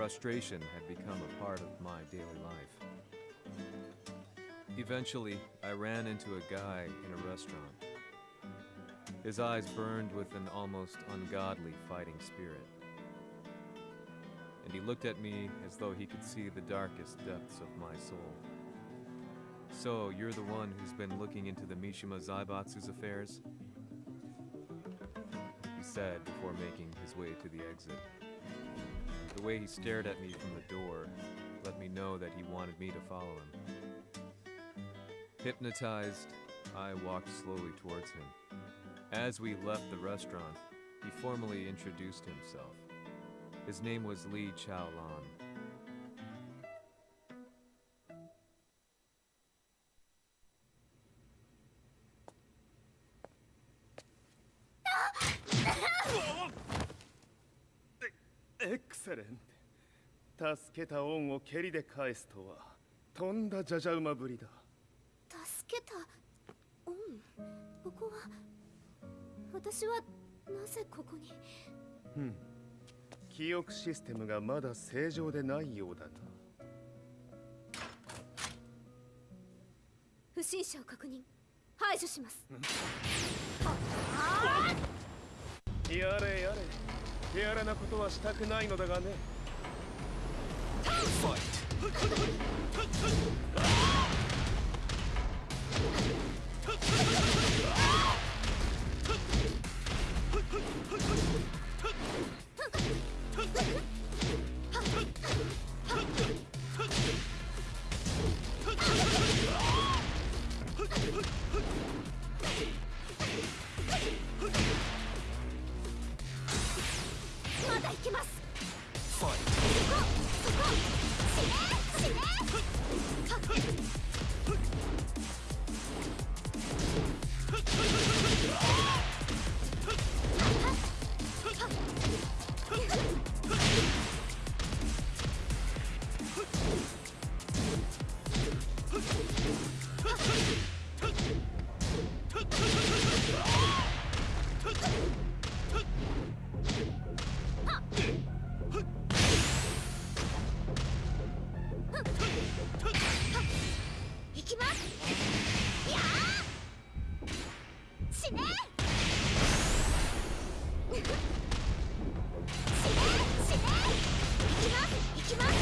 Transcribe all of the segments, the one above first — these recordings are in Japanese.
frustration had become a part of my daily life. Eventually, I ran into a guy in a restaurant. His eyes burned with an almost ungodly fighting spirit. And he looked at me as though he could see the darkest depths of my soul. So, you're the one who's been looking into the Mishima Zaibatsu's affairs? He said before making his way to the exit. The way he stared at me from the door let me know that he wanted me to follow him. Hypnotized, I walked slowly towards him. As we left the restaurant, he formally introduced himself. His name was Li Chaolan. Excellent 助けた恩を蹴りで返すとはとんだじゃじゃ馬ぶりだ。助けたうんここは私はなぜここに？うん。記憶システムがまだ正常でないようだな。不審者を確認。排除します。やれやれ手荒なことはしたくないのだがね。まますやあ死ね死ね死ね行きます行きます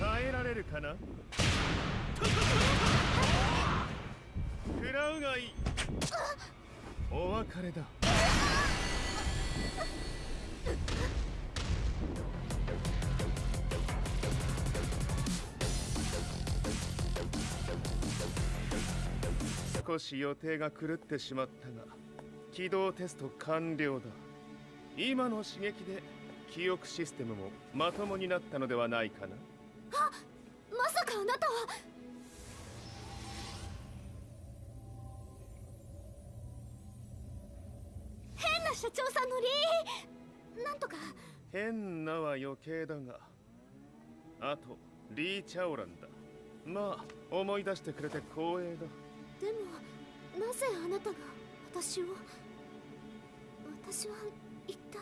耐えられるかな？食らうがいいお別れだ少し予定が狂ってしまったが起動テスト完了だ。今の刺激で記憶システムもまともになったのではないかな。まさかあなたは。変な社長さんのリーなんとか。変なは余計だがあとリー・チャオランだ。まあ思い出してくれて光栄だでもなぜあなたが私を私は一体？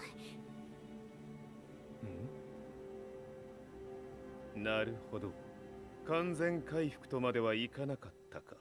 なるほど。完全回復とまではいかなかったか。